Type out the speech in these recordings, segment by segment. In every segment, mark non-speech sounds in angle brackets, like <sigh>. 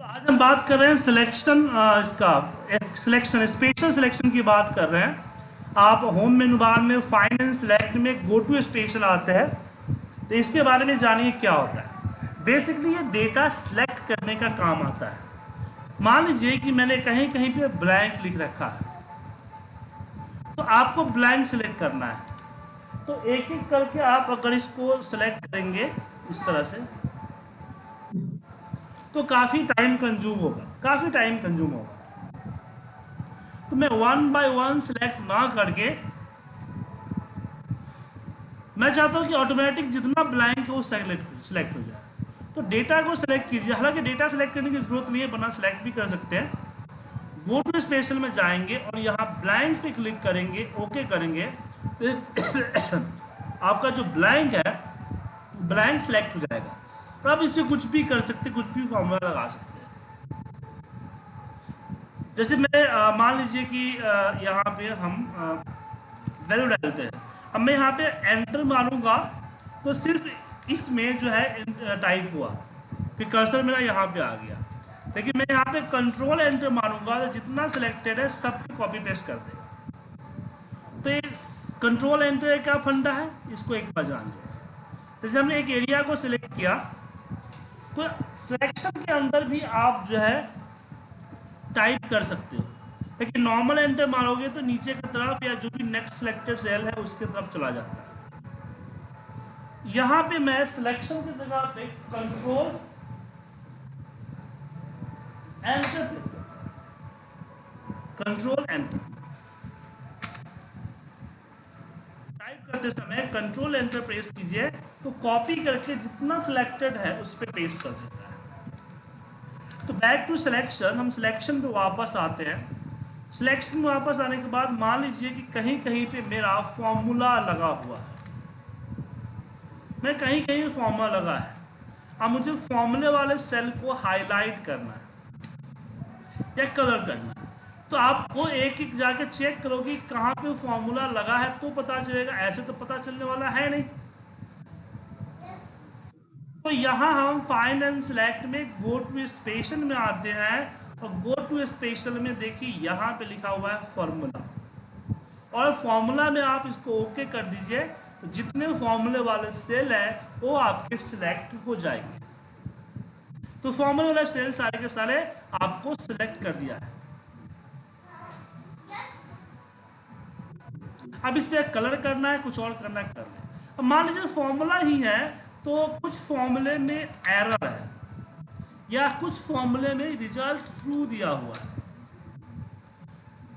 तो आज हम बात कर रहे हैं सिलेक्शन इसका सिलेक्शन स्पेशल सिलेक्शन की बात कर रहे हैं। आप होम मेनू बार में एंड सेलेक्ट में गो टू स्पेशल आते हैं तो इसके बारे में जानिए क्या होता है। बेसिकली ये डेटा सिलेक्ट करने का काम आता है। मान लीजिए कि मैंने कहीं कहीं पे ब्लैंक लिख रखा है। तो आपको ब्लैंक सिलेक्ट करना है। तो एक एक करके आप अगर इसको सिलेक्ट करेंगे, इस तरह से तो काफ़ी टाइम कंज्यूम होगा, काफ़ी टाइम कंज्यूम होगा। तो मैं वन बाय वन सिलेक्ट ना करके, मैं चाहता हूँ कि ऑटोमेटिक जितना ब्लैंक है वो सेलेक्ट सिलेक्ट हो जाए। तो डेटा को सिलेक्ट कीजिए। हालाँकि डेटा सिलेक्ट करने की ज़रूरत नहीं है बना सिलेक्ट भी कर सकते हैं। गो टू स्पेशल में जाएँगे और यहाँ ब्लैंक पे क्लिक करेंगे ओके करेंगे। <coughs> आपका जो ब्लैंक है ब्लैंक सेलेक्ट हो जाएगा। तो आप इसमें कुछ भी कर सकते, कुछ भी फॉर्मूला लगा सकते जैसे मैं मान लीजिए कि यहाँ पे हम वैल्यू डालते हैं। अब मैं यहाँ पे एंटर मारूँगा तो सिर्फ़ इसमें जो है टाइप हुआ। फिर कर्सर मेरा यहाँ पे आ गया। लेकिन मैं यहाँ पे कंट्रोल एंटर मारूँगा तो जितना सिलेक्टेड है, सब कॉपी पेस्ट कर देगा। तो ये कंट्रोल एंटर क्या फंडा है? इसको एक बार जान लिया जैसे हमने एक एरिया को सिलेक्ट किया तो सिलेक्शन के अंदर भी आप जो है टाइप कर सकते हो। लेकिन नॉर्मल एंटर मारोगे तो नीचे की तरफ़ या जो भी नेक्स्ट सिलेक्टेड सेल है, उसके तरफ़ चला जाता है। यहाँ पे मैं सिलेक्शन की जगह पे कंट्रोल एंटर कंट्रोल एंटर करते समय कंट्रोल एंटर प्रेस कीजिए तो कॉपी करके जितना सिलेक्टेड है, उस पर पेस्ट कर देता है। तो बैक टू सिलेक्शन हम सिलेक्शन पे वापस आते हैं। सिलेक्शन वापस आने के बाद मान लीजिए कि कहीं कहीं पे मेरा फॉर्मूला लगा हुआ है। मैं कहीं कहीं फॉर्मूला लगा है। अब मुझे फॉर्मूले वाले सेल को हाईलाइट करना है या कलर करना है। तो आपको एक एक जाके चेक करोगे कहाँ पे फॉर्मूला लगा है तो पता चलेगा। ऐसे तो पता चलने वाला है नहीं। तो यहाँ हम फाइंड एंड सिलेक्ट में गो टू स्पेशल में आते हैं और गो टू स्पेशल में देखिए यहाँ पे लिखा हुआ है फॉर्मूला और फॉर्मूला में आप इसको ओके कर दीजिए तो जितने फॉर्मूले वाले सेल है, वो आपके सिलेक्ट हो जाएँगे। तो फॉर्मूले वाले सेल सारे के सारे आपको सिलेक्ट कर दिया है। अब इस पर कलर करना है, कुछ और करना है। कर ले अब मान लीजिए फॉर्मूला ही है तो कुछ फॉर्मूले में एरर है, या कुछ फॉर्मूले में रिज़ल्ट ट्रू दिया हुआ है।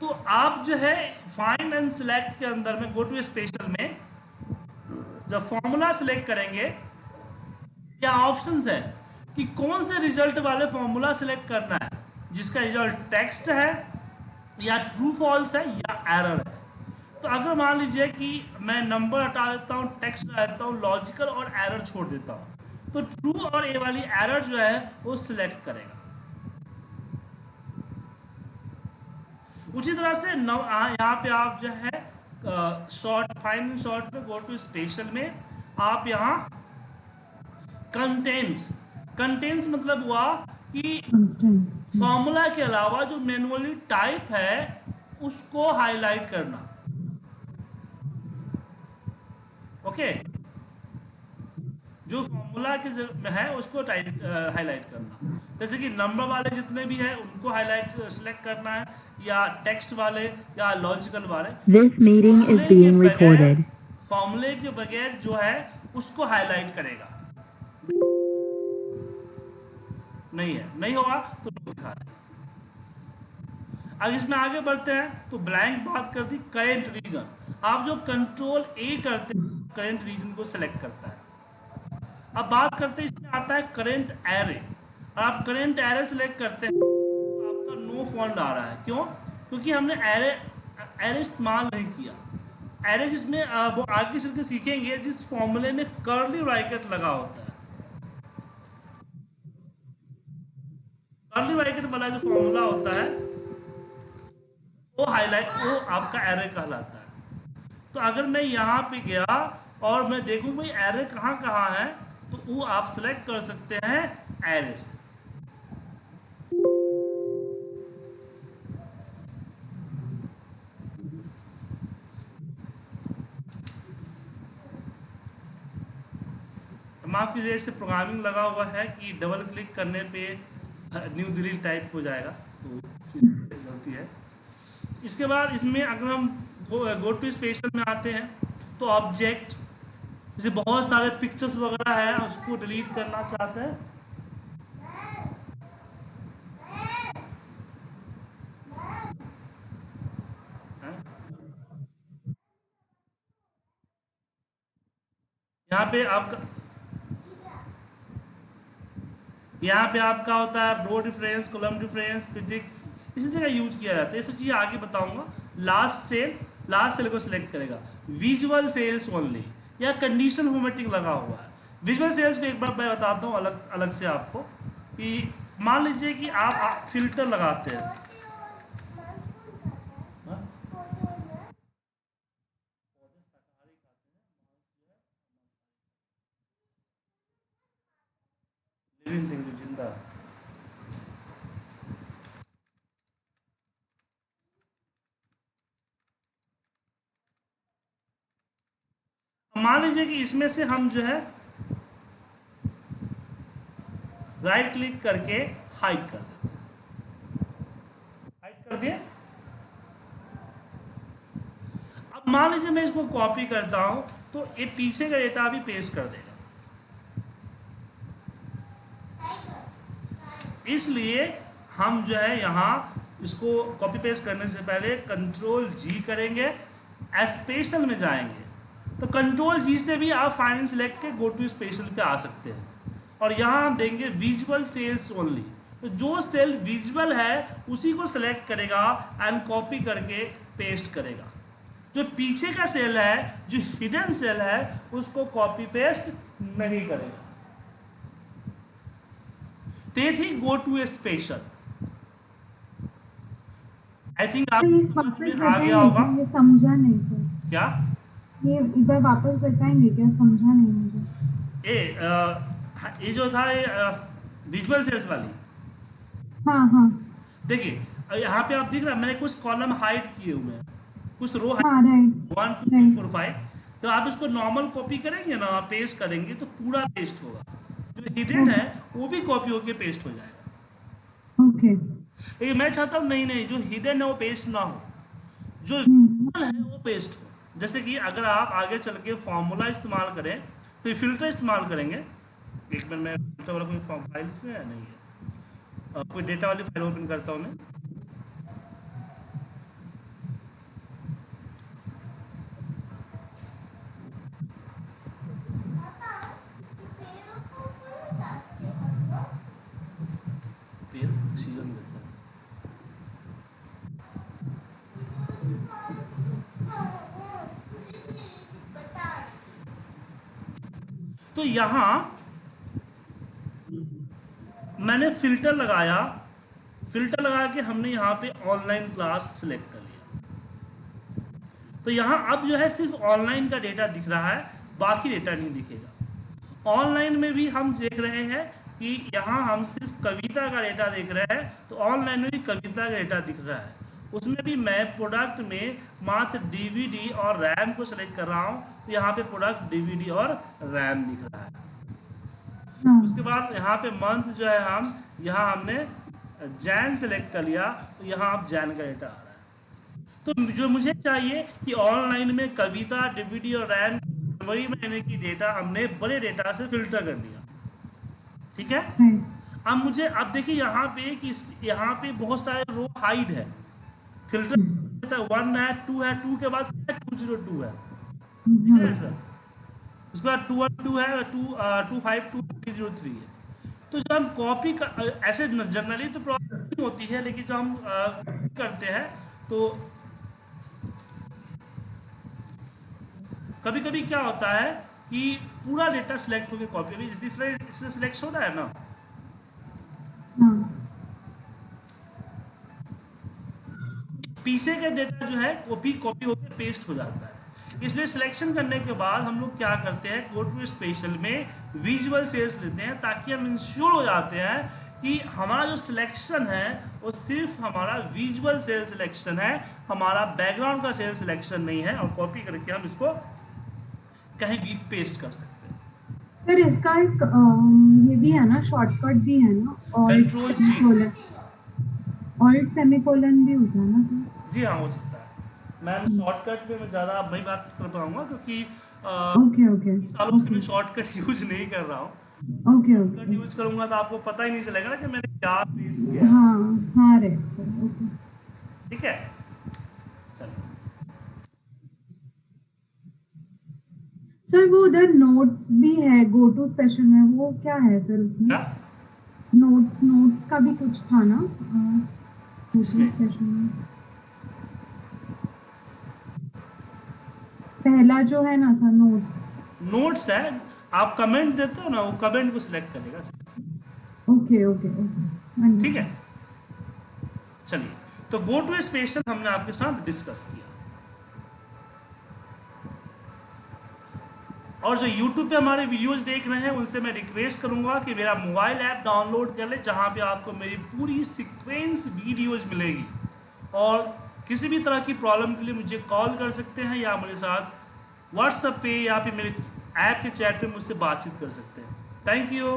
तो आप जो है फाइंड एंड सिलेक्ट के अंदर में गो टू स्पेशल में, जब फॉर्मूला सिलेक्ट करेंगे, क्या ऑप्शंस है कि कौन से रिज़ल्ट वाले फॉर्मूला सिलेक्ट करना है, जिसका रिज़ल्ट टेक्स्ट है, या ट्रू फॉल्स है, या एरर है? तो अगर मान लीजिए कि मैं नंबर हटा देता हूँ टेक्स्ट हटा देता हूँ लॉजिकल और एरर छोड़ देता हूँ तो ट्रू और ए वाली एरर जो है वो सिलेक्ट करेगा। उसी तरह से यहाँ पे आप जो है शॉर्ट फाइन शॉर्ट पे गो टू स्पेशल में आप यहाँ कंटेंट्स कंटेंट्स मतलब हुआ कि फॉर्मूला के अलावा जो मैनुअली टाइप है उसको हाईलाइट करना। ओके। जो फॉर्मूला के है उसको हाईलाइट करना। जैसे कि नंबर वाले जितने भी है उनको हाईलाइट सिलेक्ट करना है या टेक्स्ट वाले या लॉजिकल वाले। This meeting is being recorded फॉर्मूले के बगैर जो है उसको हाईलाइट करेगा। नहीं है। नहीं होगा तो दिखा दे। अब इसमें आगे बढ़ते हैं तो ब्लैंक बात कर दी करेंट रीजन आप जो कंट्रोल ए करते हैं करेंट रीजन को सिलेक्ट करता है। अब बात करते हैं, इसमें आता है करेंट एरे आप करेंट एरे सिलेक्ट करते हैं तो आपका नो फॉन्ड आ रहा है। क्यों? क्योंकि हमने एरे एरे इस्तेमाल नहीं किया। एरे जिसमें वो आगे चल के सीखेंगे, जिस फॉर्मूले में कर्ली ब्रैकेट लगा होता है। कर्ली ब्रैकेट वाला जो फॉर्मूला होता है, वो हाईलाइट वो आपका एरे कहलाता है। तो अगर मैं यहाँ पे गया और मैं देखूँ भाई एरे कहाँ कहाँ है तो वो आप सेलेक्ट कर सकते हैं एरे से। माफ़ कीजिए, इससे प्रोग्रामिंग लगा हुआ है कि डबल क्लिक करने पे न्यू दिल्ली टाइप हो जाएगा तो गलती है। इसके बाद इसमें अगर हम गो टू स्पेशल में आते हैं तो ऑब्जेक्ट जैसे बहुत सारे पिक्चर्स वगैरह है उसको डिलीट करना चाहते हैं। यहाँ पे आपका यहाँ पे आपका होता है row difference column difference physics इसी तरह यूज़ किया जाता है। ये सब चीज़ आगे बताऊँगा। लास्ट सेल लास्ट सेल को सिलेक्ट करेगा। विजुअल सेल्स ओनली या कंडीशन होमेटिक लगा हुआ है। विजुअल सेल्स को एक बार मैं बताता हूँ अलग अलग से आपको कि मान लीजिए कि आप, फ़िल्टर लगाते हैं। लिविंग थिंग जो ज़िंदा है मान लीजिए कि इसमें से हम जो है राइट क्लिक करके हाइड कर देते हाइड कर दिए। अब मान लीजिए मैं इसको कॉपी करता हूँ तो ये पीछे का डेटा भी पेस्ट कर देगा। इसलिए हम जो है यहाँ इसको कॉपी पेस्ट करने से पहले कंट्रोल जी करेंगे स्पेशल में जाएँगे। तो कंट्रोल जी से भी आप फाइनेंस सेलेक्ट के गो टू स्पेशल पे आ सकते हैं। और यहाँ देंगे विजुअल सेल्स ओनली तो जो सेल विजुअल है उसी को सिलेक्ट करेगा एंड कॉपी करके पेस्ट करेगा। जो पीछे का सेल है जो हिडन सेल है उसको कॉपी पेस्ट नहीं करेगा। ते थी go to a special I think आप आ गया होगा। समझा नहीं सर क्या? ये एक बार वापस बताएँगे क्या समझा नहीं मुझे? ए आ, ये जो था ये विजुअल सेल्स वाली। हाँ हाँ। देखिए यहाँ पे आप दिख रहा है मैंने कुछ कॉलम हाइड किए हुए हैं। कुछ रो हाँ one two three four five तो आप इसको नॉर्मल कॉपी करेंगे ना पेस्ट करेंगे तो पूरा पेस्ट होगा। जो हिडन है वो भी कॉपी होके पेस्ट हो जाएगा। ओके लेकिन मैं चाहता हूँ नहीं नहीं जो हिडन है वो पेस्ट ना हो। जो हम्म। है वो पेस्ट हो। जैसे कि अगर आप आगे चल के फॉर्मूला इस्तेमाल करें तो फ़िल्टर इस्तेमाल करेंगे। एक मिनट में फ़िल्टर वाला कोई फॉर्म फ़ाइल में है? नहीं है। कोई डेटा वाली फ़ाइल ओपन करता हूँ मैं। सीज़न देता है तो यहाँ मैंने फ़िल्टर लगाया, फ़िल्टर लगा के हमने यहाँ पे ऑनलाइन क्लास सेलेक्ट कर लिया। तो यहाँ अब जो है सिर्फ़ ऑनलाइन का डेटा दिख रहा है, बाकी डेटा नहीं दिखेगा। ऑनलाइन में भी हम देख रहे हैं कि यहाँ हम सिर्फ़ कविता का डेटा देख रहे हैं तो ऑनलाइन में भी कविता का डेटा दिख रहा है। उसमें भी मैं प्रोडक्ट में मात्र डीवीडी और रैम को सेलेक्ट कर रहा हूँ। तो यहाँ पे प्रोडक्ट डीवीडी और रैम दिख रहा है। हाँ। उसके बाद यहाँ पे मंथ जो है हम यहाँ हमने जैन सेलेक्ट कर लिया। तो यहाँ आप जैन का डेटा आ रहा है। तो जो मुझे चाहिए कि ऑनलाइन में कविता डीवीडी और रैम जनवरी महीने की डेटा हमने बड़े डेटा से फ़िल्टर कर लिया ठीक है? अब मुझे अब देखिए यहाँ पे कि यहाँ पे बहुत सारे रो हाइड है। फ़िल्टर वन है टू है टू के बाद टू ज़ीरो टू है। उसके बाद टू वन टू है two two five two three zero three है। तो जब हम कॉपी कर ऐसे जनरली तो प्रॉब्लम होती है लेकिन जब हम अ, करते हैं तो कभी कभी क्या होता है कि पूरा डेटा सिलेक्ट होकर कॉपी अभी इस तरह इससे सिलेक्ट हो रहा है ना पीछे का डेटा जो है कॉपी कॉपी होकर पेस्ट हो जाता है। इसलिए सिलेक्शन करने के बाद हम लोग क्या करते हैं गो टू स्पेशल में विजुअल सेल्स लेते हैं ताकि हम इंश्योर हो जाते हैं कि हमारा जो सिलेक्शन है वो सिर्फ़ हमारा विजुअल सेल सिलेक्शन है हमारा बैकग्राउंड का सेल सिलेक्शन नहीं है और कॉपी करके हम इसको कहीं भी पेस्ट कर सकते हैं। सर इसका एक ये भी है ना शॉर्टकट भी है ना और G. सेमीकोलन ऑल्ट सेमीकोलन भी होता है ना सर? जी हाँ हो सकता है। मैं शॉर्टकट पे मैं ज़्यादा वही बात कर पाऊँगा क्योंकि ओके ओके सालों से मैं शॉर्टकट यूज़ नहीं कर रहा हूँ। ओके ओके यूज़ करूँगा तो आपको पता ही नहीं चलेगा ना कि मैंने क्या पेश किया है। हाँ राइट सर ओके ठीक है? चलिए सर वो उधर नोट्स भी है गो टू स्पेशल में वो क्या है फिर उसमें? क्या? नोट्स नोट्स का भी कुछ था ना? गो टू स्पेशल में। पहला जो है ना सर नोट्स नोट्स है आप कमेंट देते हो ना वो कमेंट को सिलेक्ट करेगा ओके ओके ओके ठीक है? चलिए तो गो टू स्पेशल हमने आपके साथ डिस्कस किया। और जो YouTube पे हमारे वीडियोस देख रहे हैं उनसे मैं रिक्वेस्ट करूँगा कि मेरा मोबाइल ऐप डाउनलोड कर ले जहाँ पे आपको मेरी पूरी सीक्वेंस वीडियोस मिलेगी। और किसी भी तरह की प्रॉब्लम के लिए मुझे कॉल कर सकते हैं या मेरे साथ व्हाट्सएप पे या फिर मेरे ऐप के चैट पे मुझसे बातचीत कर सकते हैं। Thank you